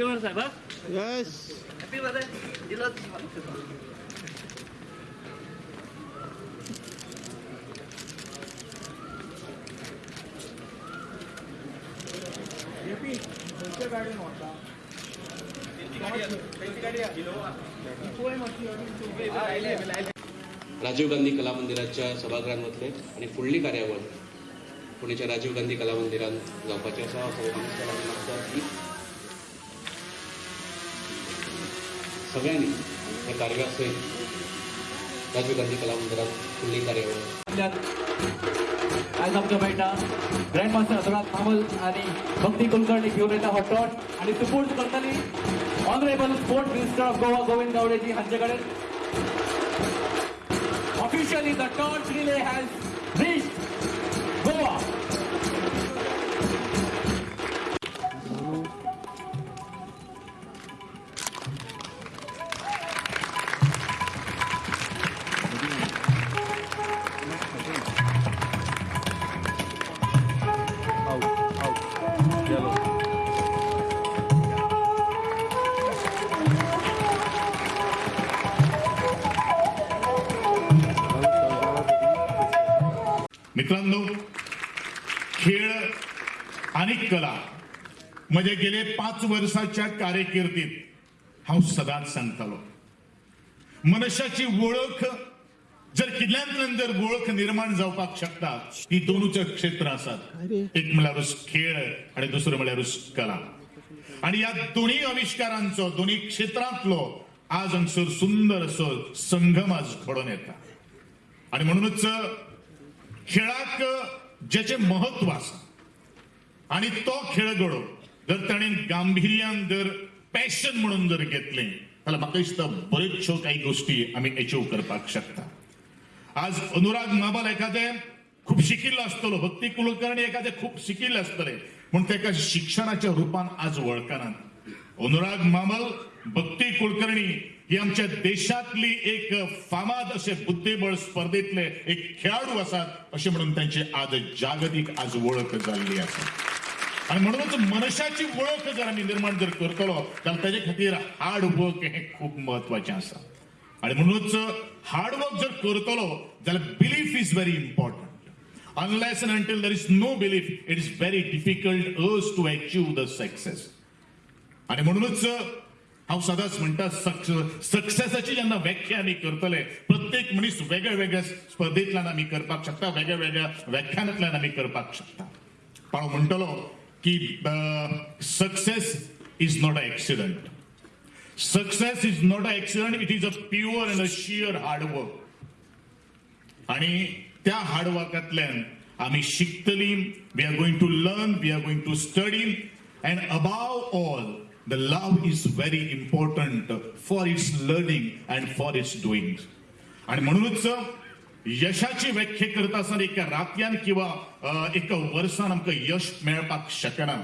बरं साहेब yes happy birthday दिलं राजीव गांधी कला मंदिराच्या सभागृहांमधले आणि फुडली कार्यावळ पुण्याच्या राजीव गांधी कला मंदिरात जावपाची आसा सगळ्यांनी सगळ्यांनी हे कार्य कार्यासयत राजीव गांधी कला मंदिरात फुडली कार्यावळ आज आमच्या मेळटा ग्रँड मास्टर अनुराग मामल आणि भक्ती कुलकर्णी घेऊन येता हो टॉट आणि सपोर्ट करतली honourable sport minister of Goa Govind गावडेजी हांचे कडेन officially the torch relay has मित्रांनो खेळ आणि कला म्हणजे गेले पाच वर्षाच्या कारकिर्दीत हांव सदांच सांगतालो मनशाची वळख जर किल्ल्यांतल्यान जर वळख निर्माण जावपाक शकता ती दोनूच क्षेत्र आसात एक म्हळ्यार खेळ आणि दुसरं म्हळ्यार कला. आणि या दोन्ही आविष्कारांचो दोन्ही क्षेत्रांतलो आज हांगसर सुंदर असो संगम आज घडोवन येता आणि म्हणूनच खेळाक जेचे महत्त्व आसा आणि तो खेळगडो जर ताणें गांभीर्यान जर पॅशन म्हणून जर घेतले जाल्यार म्हाका दिसता बऱ्योचश्यो काही गोष्टी आमी अचीव करपाक शकता. आज अनुराग माबाल एखादे खूप शिकिल्लो आसतलो भक्ती कुलकर्णी एखादे खूप शिकिल्ले आसतले पूण तेका शिक्षणाच्या रुपान आज वळखनात. अनुराग मामल भक्ती कुलकर्णी ही आमच्या देशातली एक फामाद असे बुद्धिबळ स्पर्धेतले एक खेळाडू आसात असे म्हणून त्यांची आज जागतिक आज वळख जाल्ली आसा आणि म्हणूनच मनशाची वळख जर आम्ही निर्माण जर करतलो जाल्यार ताजे खातीर हार्ड वर्क हे खूप महत्त्वाचे आसा आणि म्हणूनच हार्ड वर्क जर करतलो जाल्यार belief is very important unless and until there is no belief it is very difficult us to achieve the success. आणि म्हणूनच हांव सदांच म्हणटा सक्सेसाची जेन्ना व्याख्या आमी करतले प्रत्येक मनीस वेगळ्या वेगळ्या स्पर्धेंतल्यान आमी करपाक शकता वेगळ्या वेगळ्या व्याख्यानांतल्यान आमी करपाक शकता. पण हांव म्हणटलो की success is not a accident success is not a accident it is a pure and a sheer hard work आणि त्या हार्डवर्कातल्यान आमी शिकतली we are going to learn we are going to study and above all the love is very important for its learning and for its doing. आणि म्हणूनच यशाची व्याख्या करता आसतना एका रातयान किंवा एका वर्सान आमकां यश मेळपाक शकना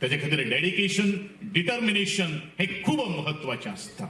त्याच्या खातीर डेडिकेशन डिटर्मिनेशन हे खूब महत्त्वाचे आसता